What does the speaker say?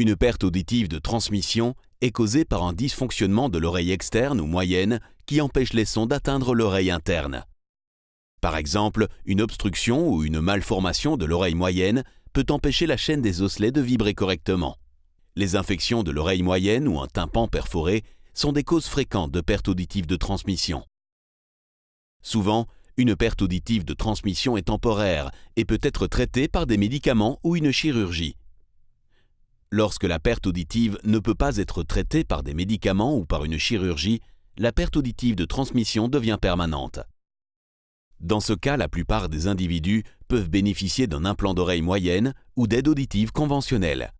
Une perte auditive de transmission est causée par un dysfonctionnement de l'oreille externe ou moyenne qui empêche les sons d'atteindre l'oreille interne. Par exemple, une obstruction ou une malformation de l'oreille moyenne peut empêcher la chaîne des osselets de vibrer correctement. Les infections de l'oreille moyenne ou un tympan perforé sont des causes fréquentes de perte auditive de transmission. Souvent, une perte auditive de transmission est temporaire et peut être traitée par des médicaments ou une chirurgie. Lorsque la perte auditive ne peut pas être traitée par des médicaments ou par une chirurgie, la perte auditive de transmission devient permanente. Dans ce cas, la plupart des individus peuvent bénéficier d'un implant d'oreille moyenne ou d'aide auditive conventionnelle.